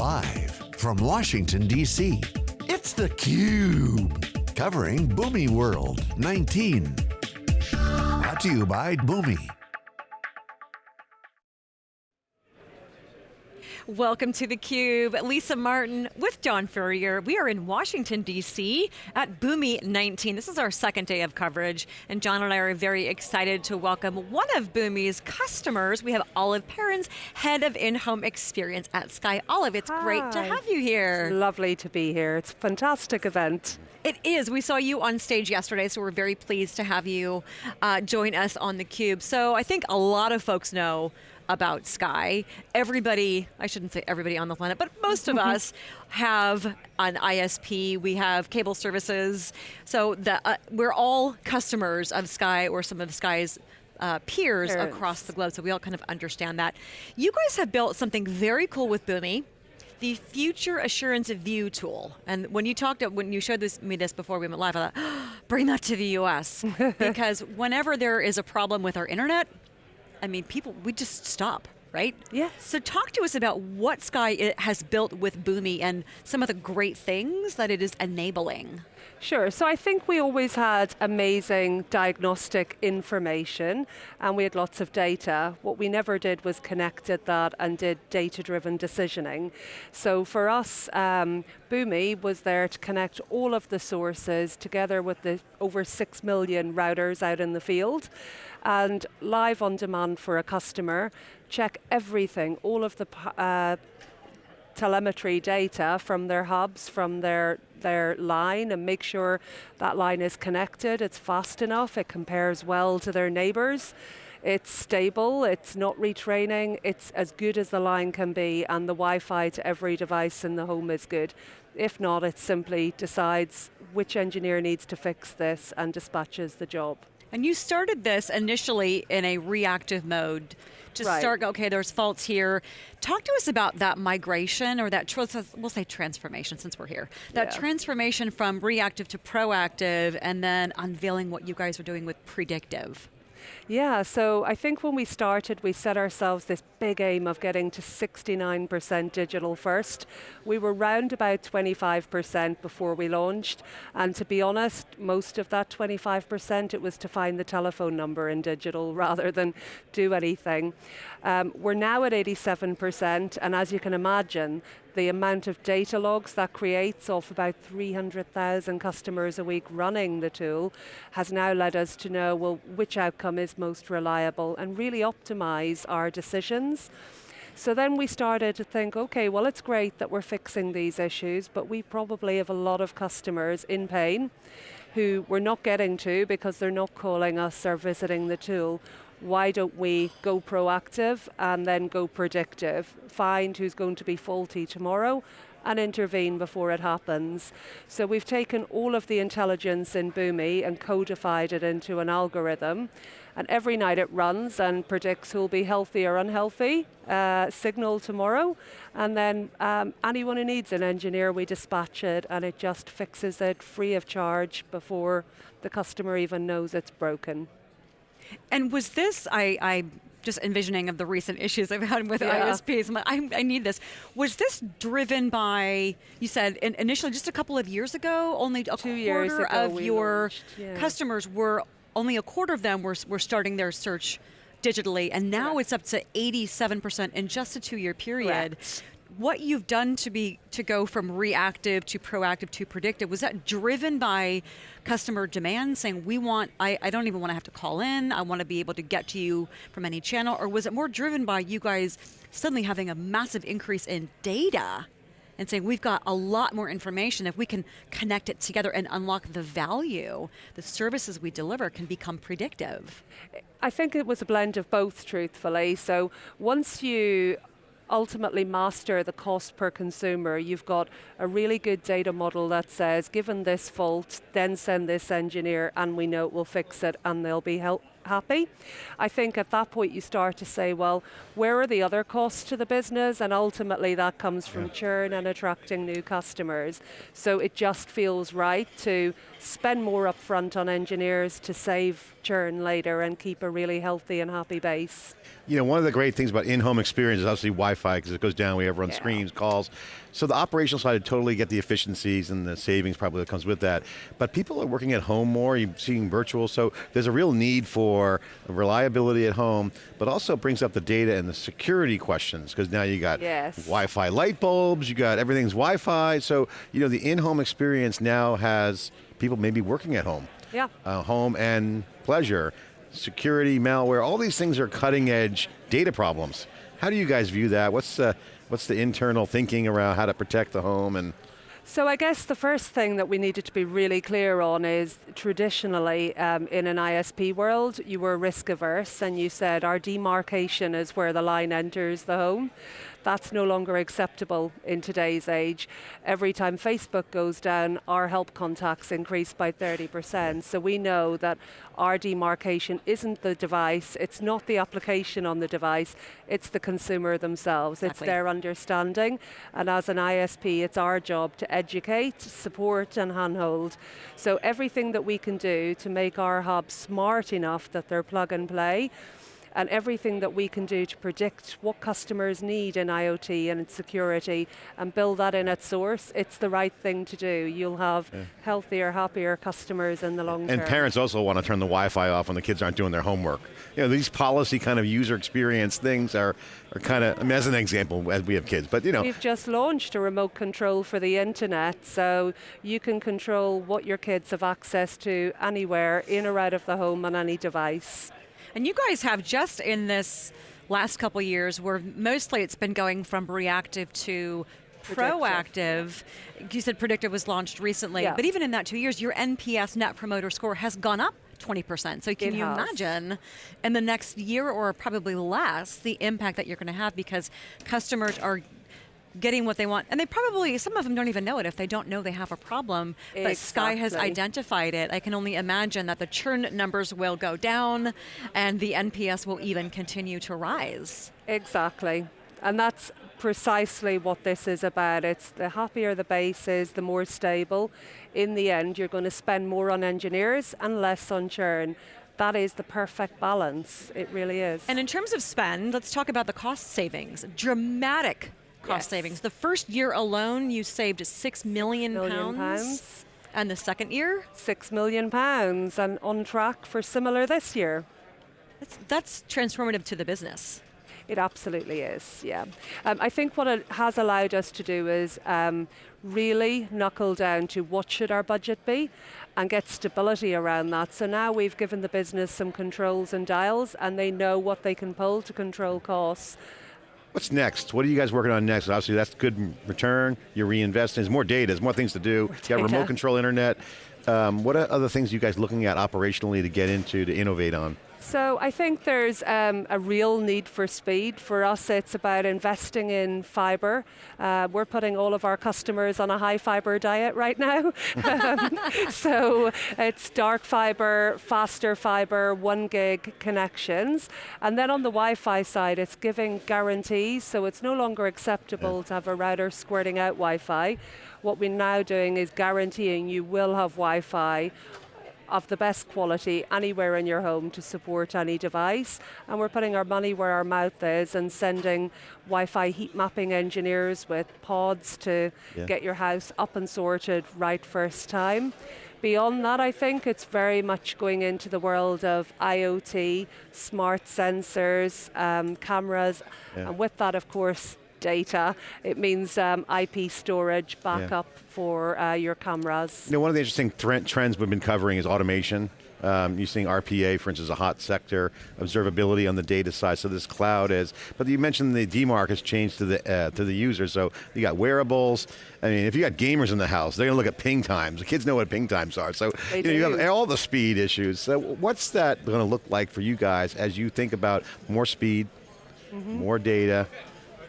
Live from Washington, D.C., it's theCUBE. Covering Boomi World 19. Brought to you by Boomi. Welcome to theCUBE. Lisa Martin with John Furrier. We are in Washington, D.C. at Boomi 19. This is our second day of coverage, and John and I are very excited to welcome one of Boomi's customers. We have Olive Perrins, Head of In-Home Experience at Sky. Olive, it's Hi. great to have you here. It's lovely to be here. It's a fantastic event. It is. We saw you on stage yesterday, so we're very pleased to have you uh, join us on theCUBE. So I think a lot of folks know about Sky. Everybody, I shouldn't say everybody on the planet, but most of us have an ISP, we have cable services, so the, uh, we're all customers of Sky or some of Sky's uh, peers Parents. across the globe, so we all kind of understand that. You guys have built something very cool with Boomi, the Future Assurance of View tool. And when you talked, when you showed this, me this before we went live, I thought, bring that to the US. because whenever there is a problem with our internet, I mean, people, we just stop, right? Yeah. So talk to us about what Sky eh, has built with Boomi and some of the great things that it is enabling. Sure, so I think we always had amazing diagnostic information and we had lots of data. What we never did was connected that and did data-driven decisioning. So for us, um, Boomi was there to connect all of the sources together with the over six million routers out in the field and live on demand for a customer, check everything, all of the uh, telemetry data from their hubs, from their, their line, and make sure that line is connected, it's fast enough, it compares well to their neighbors, it's stable, it's not retraining, it's as good as the line can be, and the Wi-Fi to every device in the home is good. If not, it simply decides which engineer needs to fix this and dispatches the job. And you started this initially in a reactive mode to Right. start, okay, there's faults here. Talk to us about that migration or that, we'll say transformation since we're here. That Yeah. transformation from reactive to proactive and then unveiling what you guys are doing with predictive. Yeah, so I think when we started, we set ourselves this big aim of getting to 69% digital first. We were round about 25% before we launched, and to be honest, most of that 25%, it was to find the telephone number in digital rather than do anything. Um, we're now at 87%, and as you can imagine, the amount of data logs that creates off about 300,000 customers a week running the tool has now led us to know, well, which outcome is most reliable and really optimize our decisions. So then we started to think, okay, well, it's great that we're fixing these issues, but we probably have a lot of customers in pain who we're not getting to because they're not calling us or visiting the tool. Why don't we go proactive and then go predictive? Find who's going to be faulty tomorrow and intervene before it happens. So we've taken all of the intelligence in Boomi and codified it into an algorithm. And every night it runs and predicts who'll be healthy or unhealthy, uh, signal tomorrow. And then um, anyone who needs an engineer, we dispatch it and it just fixes it free of charge before the customer even knows it's broken. And was this, I, I just envisioning of the recent issues I've had with Yeah. ISPs, I'm like, I, I need this. Was this driven by, you said in, initially just a couple of years ago, only a Two quarter of your yeah. customers were, only a quarter of them were, were starting their search digitally, and now it's up to 87% in just a two-year period. Correct. What you've done to be to go from reactive to proactive to predictive was that driven by customer demand, saying we want I, I don't even want to have to call in, I want to be able to get to you from any channel, or was it more driven by you guys suddenly having a massive increase in data and saying we've got a lot more information if we can connect it together and unlock the value, the services we deliver can become predictive. I think it was a blend of both, truthfully. So once you ultimately master the cost per consumer, you've got a really good data model that says, given this fault, then send this engineer and we know it will fix it and they'll be help happy. I think at that point you start to say, well, where are the other costs to the business? And ultimately that comes from churn and attracting new customers. So it just feels right to spend more upfront on engineers to save churn later and keep a really healthy and happy base. You know, one of the great things about in-home experience is obviously Wi-Fi because it goes down, we have run Yeah. screens, calls. So the operational side, I totally get the efficiencies and the savings probably that comes with that. But people are working at home more, you're seeing virtual, so there's a real need for reliability at home, but also brings up the data and the security questions because now you got Yes. Wi-Fi light bulbs, you got everything's Wi-Fi, so you know the in-home experience now has people maybe working at home. Yeah. Uh, home and pleasure, security, malware, all these things are cutting edge data problems. How do you guys view that? What's the, what's the internal thinking around how to protect the home and So I guess the first thing that we needed to be really clear on is traditionally um, in an ISP world, you were risk averse and you said our demarcation is where the line enters the home. That's no longer acceptable in today's age. Every time Facebook goes down, our help contacts increase by 30%. So we know that our demarcation isn't the device, it's not the application on the device, it's the consumer themselves. It's their understanding. And as an ISP, it's our job to educate, support, and handhold. So everything that we can do to make our hubs smart enough that they're plug and play, and everything that we can do to predict what customers need in IoT and in security and build that in at source, it's the right thing to do. You'll have healthier, happier customers in the long term. And parents also want to turn the Wi-Fi off when the kids aren't doing their homework. You know, these policy kind of user experience things are, are kind of, I mean, as an example, as we have kids, but you know, We've just launched a remote control for the internet, so you can control what your kids have access to anywhere, in or out of the home on any device. And you guys have just in this last couple years where mostly it's been going from reactive to proactive. You said predictive was launched recently, Yeah. but even in that two years, your NPS net promoter score has gone up 20%. So can you imagine in the next year or probably less the impact that you're going to have because customers are getting what they want and they probably some of them don't even know it if they don't know they have a problem but sky has identified it i can only imagine that the churn numbers will go down and the nps will even continue to rise Exactly. And that's precisely what this is about. It's the happier the base is, the more stable. In the end, you're going to spend more on engineers and less on churn. That is the perfect balance. It really is. and in terms of spend let's talk about the cost savings dramatic cost Yes. savings the first year alone you saved 6 million, Million pounds pounds. and the second year Six million pounds and on track for similar this year. that's, that's transformative to the business It absolutely is, yeah. Um, I think what it has allowed us to do is um, really knuckle down to what should our budget be and get stability around that. So now we've given the business some controls and dials and they know what they can pull to control costs. What's next? What are you guys working on next? Obviously that's good return, you're reinvesting, there's more data, there's more things to do, you got remote control internet. Um, what are other things you guys looking at operationally to get into, to innovate on? So I think there's um, a real need for speed. For us, it's about investing in fibre. Uh, we're putting all of our customers on a high fibre diet right now. Um, so it's dark fibre, faster fibre, one gig connections. And then on the Wi-Fi side, it's giving guarantees. So it's no longer acceptable to have a router squirting out Wi-Fi. What we're now doing is guaranteeing you will have Wi-Fi of the best quality anywhere in your home to support any device. And we're putting our money where our mouth is and sending Wi-Fi heat mapping engineers with pods to Yeah. get your house up and sorted right first time. Beyond that, I think it's very much going into the world of IoT, smart sensors, um, cameras, Yeah. and with that, of course, data. It means um, IP storage, backup for uh, your cameras. You know, one of the interesting trends we've been covering is automation. Um, you're seeing RPA, for instance, a hot sector, observability on the data side. So this cloud is. But you mentioned the demarc has changed to the uh, to the user. So you got wearables. I mean, if you got gamers in the house, they're going to look at ping times. The kids know what ping times are. So you, know, you have all the speed issues. So what's that going to look like for you guys as you think about more speed, Mm-hmm. more data?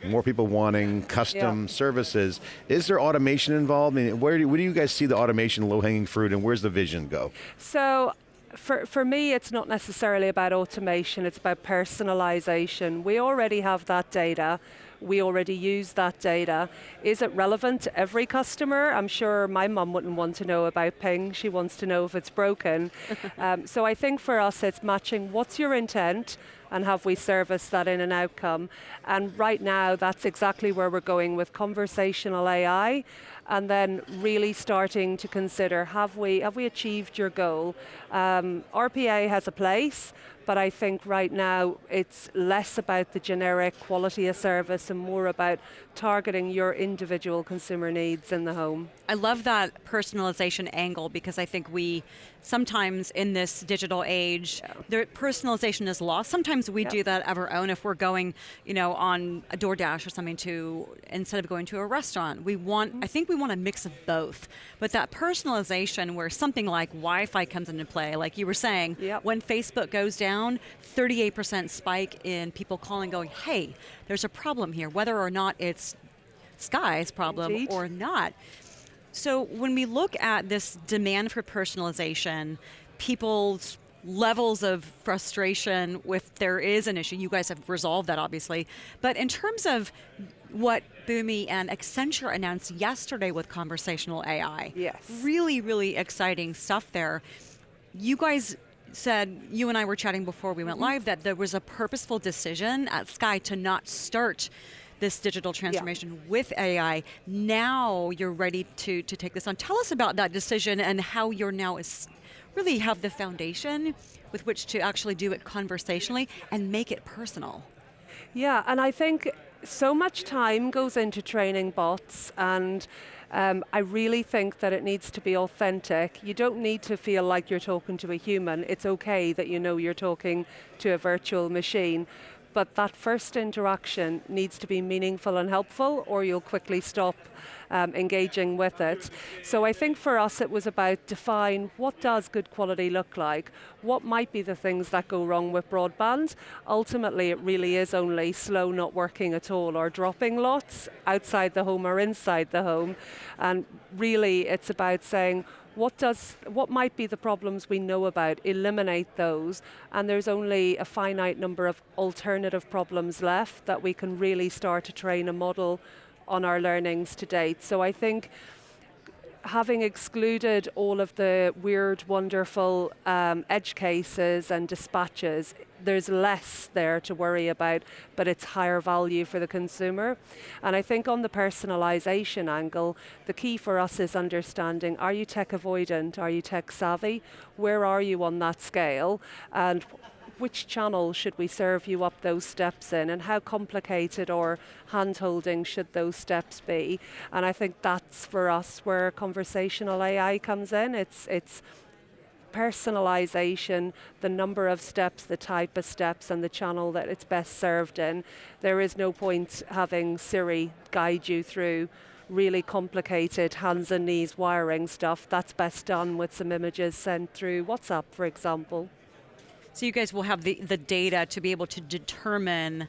More people wanting custom services. Is there automation involved? I mean, where do, where do you guys see the automation low-hanging fruit, and where's the vision go? So for, for me, it's not necessarily about automation, it's about personalization. We already have that data. We already use that data. Is it relevant to every customer? I'm sure my mum wouldn't want to know about ping. She wants to know if it's broken. um, so I think for us it's matching what's your intent and have we serviced that in an outcome. And right now that's exactly where we're going with conversational AI and then really starting to consider, have we, have we achieved your goal? Um, RPA has a place, but I think right now it's less about the generic quality of service and more about targeting your individual consumer needs in the home. I love that personalization angle because I think we sometimes in this digital age, yeah. the personalization is lost. Sometimes we yeah. do that of our own if we're going, you know, on a DoorDash or something to instead of going to a restaurant. We want, mm-hmm. I think we want a mix of both. But that personalization where something like Wi-Fi comes into play, like you were saying, yep. when Facebook goes down, 38% spike in people calling, going, "Hey, there's a problem here," whether or not it's Sky's problem Indeed. or not. So when we look at this demand for personalization, people's levels of frustration if there is an issue, you guys have resolved that obviously, but in terms of what Boomi and Accenture announced yesterday with conversational AI, yes. really, really exciting stuff there. You guys said, you and I were chatting before we went mm-hmm. live, that there was a purposeful decision at Sky to not start this digital transformation yeah. with AI. Now you're ready to, to take this on. Tell us about that decision and how you're now is really have the foundation with which to actually do it conversationally and make it personal. Yeah, and I think so much time goes into training bots and um, I really think that it needs to be authentic. You don't need to feel like you're talking to a human. It's okay that you know you're talking to a virtual machine but that first interaction needs to be meaningful and helpful or you'll quickly stop um, engaging with it. So I think for us it was about define what does good quality look like, what might be the things that go wrong with broadband. Ultimately it really is only slow not working at all or dropping lots outside the home or inside the home. And really it's about saying what does what might be the problems we know about? Eliminate those and there's only a finite number of alternative problems left that we can really start to train a model on our learnings to date. So i think having excluded all of the weird, wonderful um, edge cases and dispatches, there's less there to worry about, but it's higher value for the consumer. And I think on the personalization angle, the key for us is understanding, are you tech avoidant? Are you tech savvy? Where are you on that scale? And which channel should we serve you up those steps in and how complicated or hand-holding should those steps be? And I think that's for us where conversational AI comes in. It's, it's personalization, the number of steps, the type of steps, and the channel that it's best served in. There is no point having Siri guide you through really complicated hands and knees wiring stuff. That's best done with some images sent through WhatsApp, for example. So you guys will have the, the data to be able to determine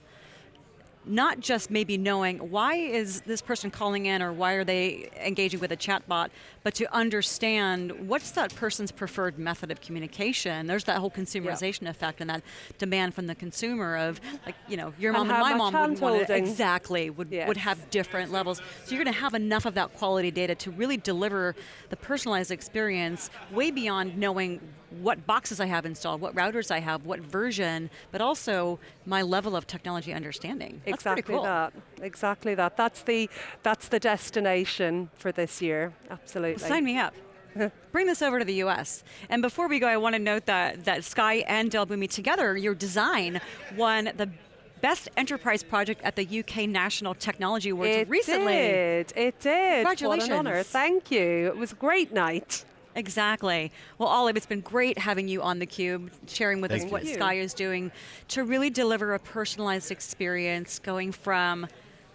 not just maybe knowing why is this person calling in or why are they engaging with a chatbot, but to understand what's that person's preferred method of communication. There's that whole consumerization effect and that demand from the consumer of like, you know, your mom and, and my mom would want to, exactly would, yes. would have different levels. So you're going to have enough of that quality data to really deliver the personalized experience way beyond knowing what boxes I have installed, what routers I have, what version, but also my level of technology understanding. That's exactly cool. that. Exactly that. That's the that's the destination for this year. Absolutely. Well, sign me up. Bring this over to the U.S. And before we go, I want to note that that Sky and Dell Boomi together, your design won the Best Enterprise Project at the UK National Technology Awards it recently. It did. It did. Congratulations. What an honor. Thank you. It was a great night. Exactly. Well, Olive, it's been great having you on theCUBE, sharing with Thank us you. what Sky is doing to really deliver a personalized experience going from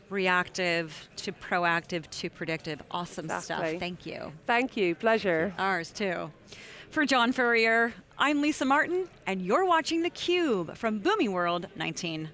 reactive to proactive to predictive. Awesome exactly. stuff. Thank you. Thank you. Pleasure. Ours too. For John Furrier, I'm Lisa Martin, and you're watching theCUBE from Boomi World 19.